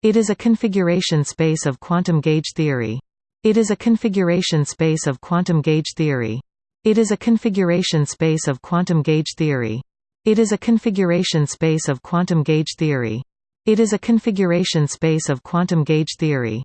It is a configuration space of quantum gauge theory. It is a configuration space of quantum gauge theory. It is a configuration space of quantum gauge theory. It is a configuration space of quantum gauge theory. It is a configuration space of quantum gauge theory.